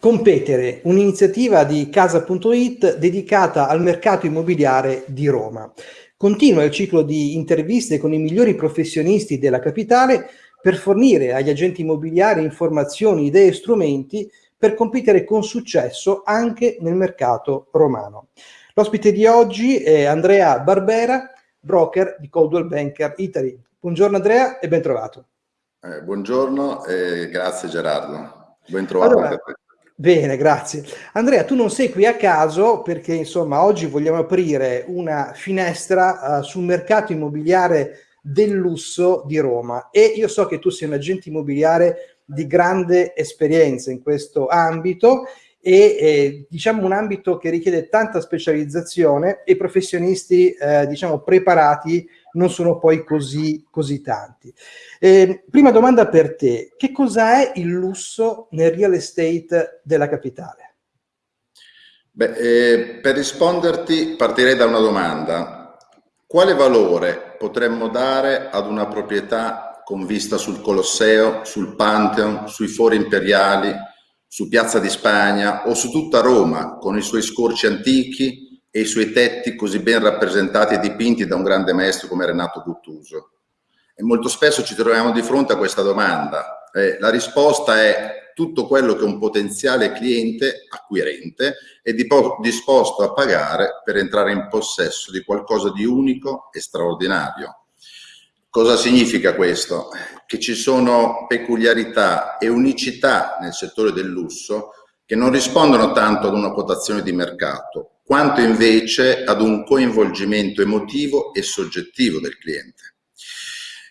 Competere, un'iniziativa di Casa.it dedicata al mercato immobiliare di Roma. Continua il ciclo di interviste con i migliori professionisti della capitale per fornire agli agenti immobiliari informazioni, idee e strumenti per competere con successo anche nel mercato romano. L'ospite di oggi è Andrea Barbera, broker di Coldwell Banker Italy. Buongiorno Andrea e ben trovato. Eh, buongiorno e grazie Gerardo. Ben trovato allora, Bene, grazie. Andrea, tu non sei qui a caso perché insomma oggi vogliamo aprire una finestra uh, sul mercato immobiliare del lusso di Roma e io so che tu sei un agente immobiliare di grande esperienza in questo ambito e eh, diciamo un ambito che richiede tanta specializzazione e professionisti eh, diciamo preparati non sono poi così, così tanti. Eh, prima domanda per te, che cosa è il lusso nel real estate della capitale? Beh, eh, per risponderti partirei da una domanda. Quale valore potremmo dare ad una proprietà con vista sul Colosseo, sul Pantheon, sui fori imperiali, su Piazza di Spagna o su tutta Roma con i suoi scorci antichi, e i suoi tetti così ben rappresentati e dipinti da un grande maestro come Renato Guttuso? E molto spesso ci troviamo di fronte a questa domanda. Eh, la risposta è tutto quello che un potenziale cliente acquirente è disposto a pagare per entrare in possesso di qualcosa di unico e straordinario. Cosa significa questo? Che ci sono peculiarità e unicità nel settore del lusso che non rispondono tanto ad una quotazione di mercato, quanto invece ad un coinvolgimento emotivo e soggettivo del cliente.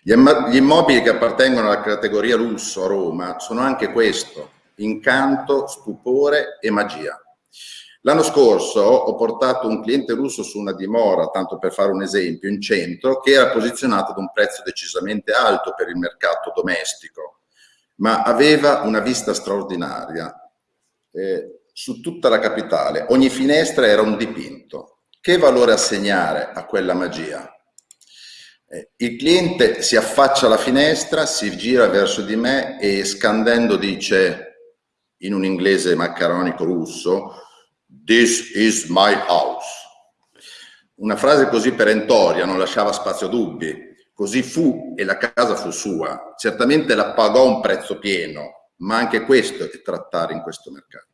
Gli immobili che appartengono alla categoria lusso a Roma sono anche questo, incanto, stupore e magia. L'anno scorso ho portato un cliente russo su una dimora, tanto per fare un esempio, in centro, che era posizionato ad un prezzo decisamente alto per il mercato domestico, ma aveva una vista straordinaria. Eh, su tutta la capitale. Ogni finestra era un dipinto. Che valore assegnare a quella magia? Eh, il cliente si affaccia alla finestra, si gira verso di me e scandendo dice in un inglese maccaronico russo This is my house. Una frase così perentoria non lasciava spazio a dubbi. Così fu e la casa fu sua. Certamente la pagò un prezzo pieno, ma anche questo è trattare in questo mercato.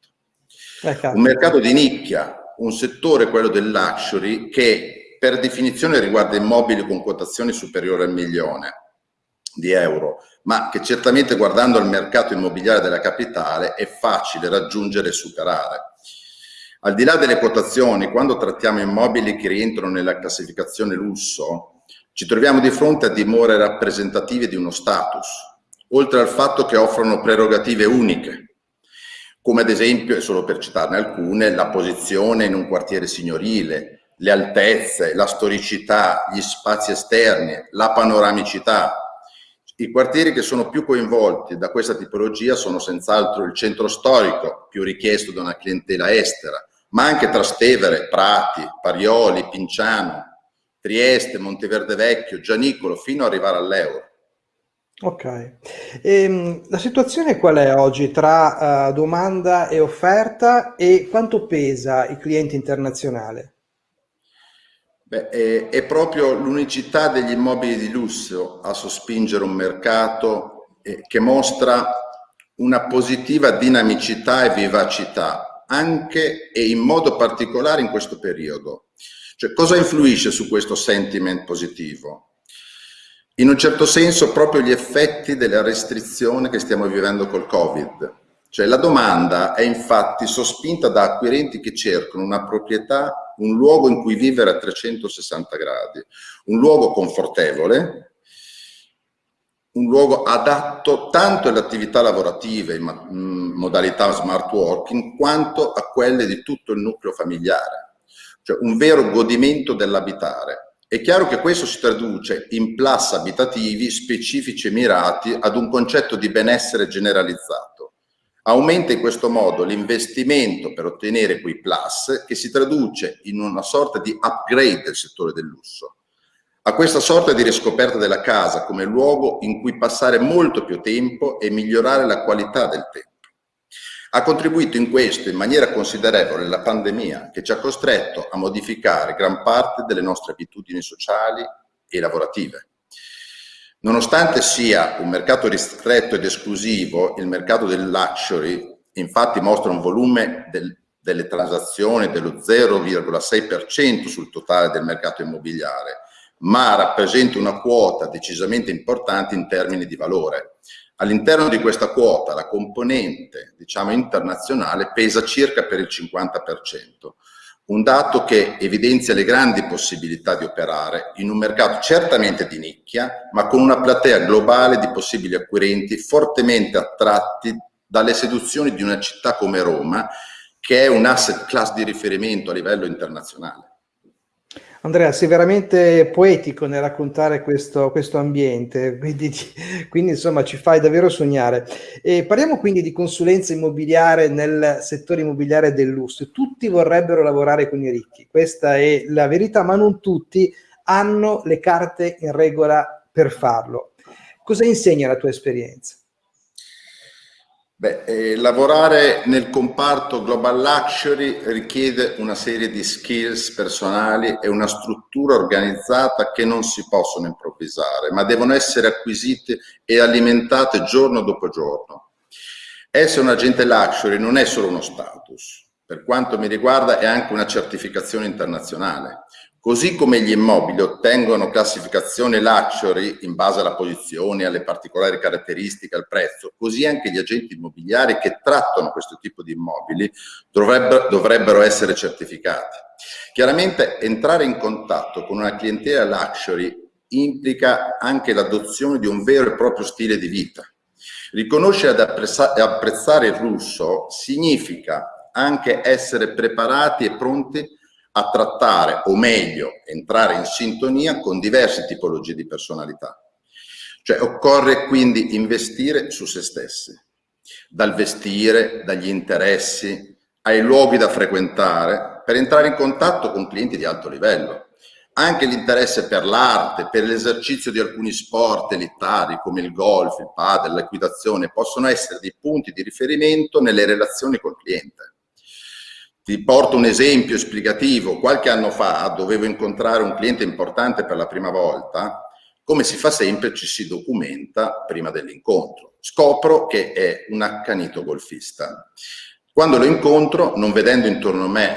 Ecco. Un mercato di nicchia, un settore, quello del luxury, che per definizione riguarda immobili con quotazioni superiori al milione di euro, ma che certamente guardando al mercato immobiliare della capitale è facile raggiungere e superare. Al di là delle quotazioni, quando trattiamo immobili che rientrano nella classificazione lusso, ci troviamo di fronte a dimore rappresentative di uno status, oltre al fatto che offrono prerogative uniche, come ad esempio, e solo per citarne alcune, la posizione in un quartiere signorile, le altezze, la storicità, gli spazi esterni, la panoramicità. I quartieri che sono più coinvolti da questa tipologia sono senz'altro il centro storico, più richiesto da una clientela estera, ma anche Trastevere, Prati, Parioli, Pinciano, Trieste, Monteverde Vecchio, Gianicolo, fino ad arrivare all'Euro. Ok. Ehm, la situazione qual è oggi tra uh, domanda e offerta e quanto pesa il cliente internazionale? Beh, è, è, proprio l'unicità degli immobili di lusso a sospingere un mercato eh, che mostra una positiva dinamicità e vivacità, anche e in modo particolare in questo periodo. Cioè, cosa influisce su questo sentiment positivo? In un certo senso proprio gli effetti della restrizione che stiamo vivendo col Covid. Cioè la domanda è infatti sospinta da acquirenti che cercano una proprietà, un luogo in cui vivere a 360 gradi, un luogo confortevole, un luogo adatto tanto alle attività lavorative in modalità smart working quanto a quelle di tutto il nucleo familiare, cioè un vero godimento dell'abitare è chiaro che questo si traduce in plus abitativi specifici e mirati ad un concetto di benessere generalizzato. Aumenta in questo modo l'investimento per ottenere quei plus che si traduce in una sorta di upgrade del settore del lusso. a questa sorta di riscoperta della casa come luogo in cui passare molto più tempo e migliorare la qualità del tempo. Ha contribuito in questo in maniera considerevole la pandemia che ci ha costretto a modificare gran parte delle nostre abitudini sociali e lavorative. Nonostante sia un mercato ristretto ed esclusivo, il mercato del luxury infatti mostra un volume del, delle transazioni dello 0,6% sul totale del mercato immobiliare, ma rappresenta una quota decisamente importante in termini di valore. All'interno di questa quota la componente diciamo, internazionale pesa circa per il 50%, un dato che evidenzia le grandi possibilità di operare in un mercato certamente di nicchia, ma con una platea globale di possibili acquirenti fortemente attratti dalle seduzioni di una città come Roma, che è un asset class di riferimento a livello internazionale. Andrea, sei veramente poetico nel raccontare questo, questo ambiente, quindi, quindi, insomma ci fai davvero sognare. E parliamo quindi di consulenza immobiliare nel settore immobiliare del lusso. Tutti vorrebbero lavorare con i ricchi, questa è la verità, ma non tutti hanno le carte in regola per farlo. Cosa insegna la tua esperienza? Beh, eh, lavorare nel comparto Global Luxury richiede una serie di skills personali e una struttura organizzata che non si possono improvvisare, ma devono essere acquisite e alimentate giorno dopo giorno. Essere un agente luxury non è solo uno status, per quanto mi riguarda è anche una certificazione internazionale. Così come gli immobili ottengono classificazione luxury in base alla posizione, alle particolari caratteristiche, al prezzo, così anche gli agenti immobiliari che trattano questo tipo di immobili dovrebbero, dovrebbero essere certificati. Chiaramente entrare in contatto con una clientela luxury implica anche l'adozione di un vero e proprio stile di vita. Riconoscere ed apprezzare il russo significa anche essere preparati e pronti a trattare o meglio entrare in sintonia con diverse tipologie di personalità. Cioè occorre quindi investire su se stessi, dal vestire, dagli interessi, ai luoghi da frequentare, per entrare in contatto con clienti di alto livello. Anche l'interesse per l'arte, per l'esercizio di alcuni sport elitari come il golf, il padel, l'equitazione possono essere dei punti di riferimento nelle relazioni col cliente. Ti porto un esempio esplicativo. Qualche anno fa dovevo incontrare un cliente importante per la prima volta. Come si fa sempre, ci si documenta prima dell'incontro. Scopro che è un accanito golfista. Quando lo incontro, non vedendo intorno a me,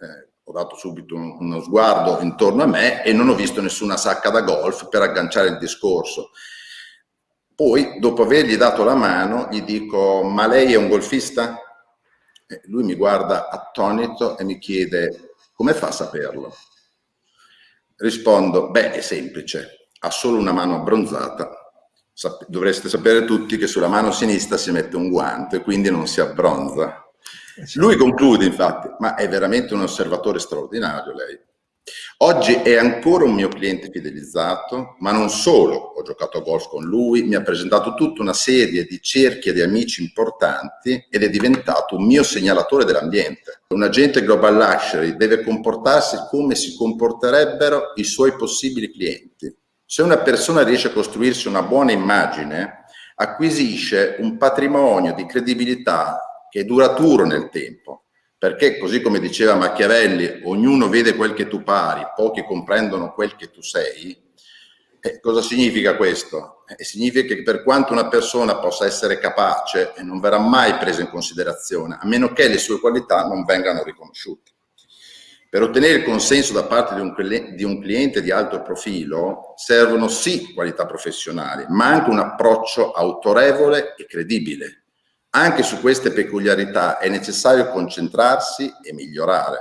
eh, ho dato subito uno sguardo intorno a me e non ho visto nessuna sacca da golf per agganciare il discorso. Poi, dopo avergli dato la mano, gli dico, ma lei è un golfista? Lui mi guarda attonito e mi chiede come fa a saperlo? Rispondo, beh, è semplice, ha solo una mano abbronzata. dovreste sapere tutti che sulla mano sinistra si mette un guante, quindi non si abbronza. Lui conclude, infatti, ma è veramente un osservatore straordinario lei. Oggi è ancora un mio cliente fidelizzato, ma non solo, ho giocato a golf con lui, mi ha presentato tutta una serie di cerchie di amici importanti ed è diventato un mio segnalatore dell'ambiente. Un agente Global Luxury deve comportarsi come si comporterebbero i suoi possibili clienti. Se una persona riesce a costruirsi una buona immagine, acquisisce un patrimonio di credibilità che è duraturo nel tempo perché così come diceva Machiavelli, ognuno vede quel che tu pari, pochi comprendono quel che tu sei, eh, cosa significa questo? Eh, significa che per quanto una persona possa essere capace e non verrà mai presa in considerazione, a meno che le sue qualità non vengano riconosciute. Per ottenere il consenso da parte di un, di un cliente di alto profilo servono sì qualità professionali, ma anche un approccio autorevole e credibile, anche su queste peculiarità è necessario concentrarsi e migliorare.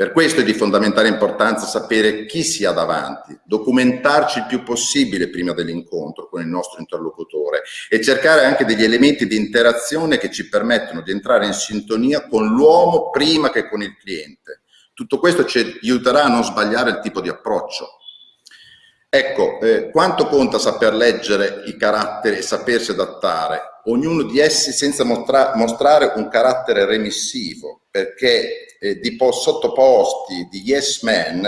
Per questo è di fondamentale importanza sapere chi si ha davanti, documentarci il più possibile prima dell'incontro con il nostro interlocutore e cercare anche degli elementi di interazione che ci permettono di entrare in sintonia con l'uomo prima che con il cliente. Tutto questo ci aiuterà a non sbagliare il tipo di approccio. Ecco, eh, quanto conta saper leggere i caratteri e sapersi adattare ognuno di essi senza mostra mostrare un carattere remissivo, perché eh, di sottoposti, di yes man,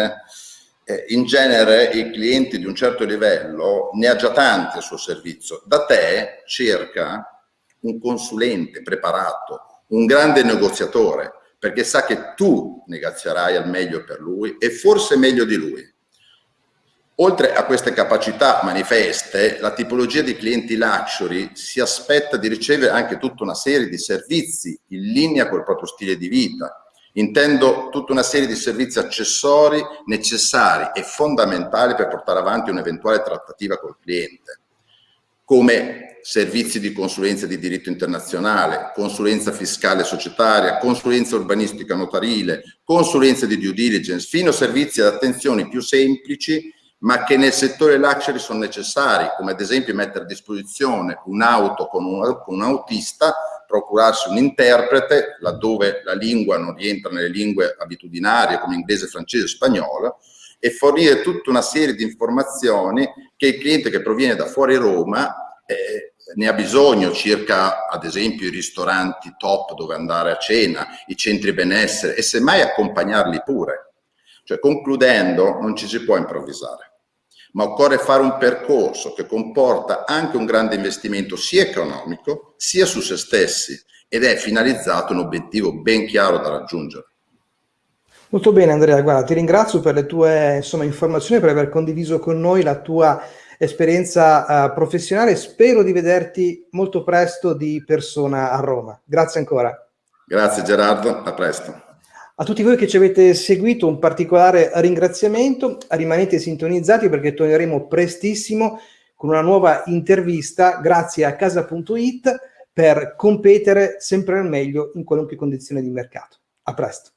eh, in genere i clienti di un certo livello ne ha già tanti al suo servizio. Da te cerca un consulente preparato, un grande negoziatore, perché sa che tu negozierai al meglio per lui e forse meglio di lui. Oltre a queste capacità manifeste, la tipologia di clienti luxury si aspetta di ricevere anche tutta una serie di servizi in linea col proprio stile di vita. Intendo tutta una serie di servizi accessori necessari e fondamentali per portare avanti un'eventuale trattativa col cliente, come servizi di consulenza di diritto internazionale, consulenza fiscale societaria, consulenza urbanistica notarile, consulenza di due diligence, fino a servizi ad attenzioni più semplici ma che nel settore luxury sono necessari, come ad esempio mettere a disposizione un'auto con, un, con un autista, procurarsi un interprete, laddove la lingua non rientra nelle lingue abitudinarie come inglese, francese, spagnolo, e fornire tutta una serie di informazioni che il cliente che proviene da fuori Roma eh, ne ha bisogno circa ad esempio i ristoranti top dove andare a cena, i centri benessere e semmai accompagnarli pure. Cioè concludendo non ci si può improvvisare ma occorre fare un percorso che comporta anche un grande investimento sia economico sia su se stessi ed è finalizzato a un obiettivo ben chiaro da raggiungere. Molto bene Andrea, guarda, ti ringrazio per le tue insomma, informazioni, per aver condiviso con noi la tua esperienza uh, professionale. Spero di vederti molto presto di persona a Roma. Grazie ancora. Grazie Gerardo, a presto. A tutti voi che ci avete seguito un particolare ringraziamento, rimanete sintonizzati perché torneremo prestissimo con una nuova intervista grazie a casa.it per competere sempre al meglio in qualunque condizione di mercato. A presto.